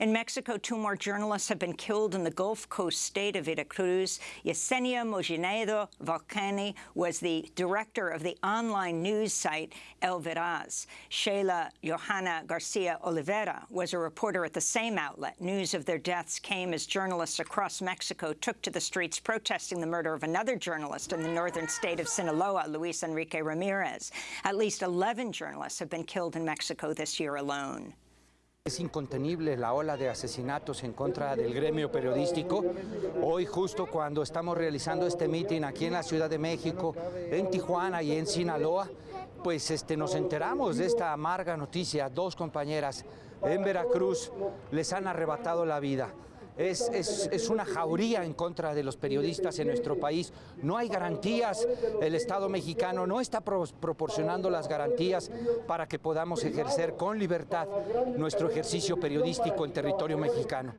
In Mexico, two more journalists have been killed in the Gulf Coast state of Veracruz. Yesenia Mojinedo Volcani was the director of the online news site El Veraz. Sheila Johanna Garcia Oliveira was a reporter at the same outlet. News of their deaths came as journalists across Mexico took to the streets protesting the murder of another journalist in the northern state of Sinaloa, Luis Enrique Ramirez. At least 11 journalists have been killed in Mexico this year alone. Es incontenible la ola de asesinatos en contra del gremio periodístico. Hoy justo cuando estamos realizando este mitin aquí en la Ciudad de México, en Tijuana y en Sinaloa, pues este, nos enteramos de esta amarga noticia. Dos compañeras en Veracruz les han arrebatado la vida. Es, es, una jauría en contra de los periodistas en nuestro país. No hay garantías, el Estado mexicano no está pro proporcionando las garantías para que podamos ejercer con libertad nuestro ejercicio periodístico en territorio mexicano.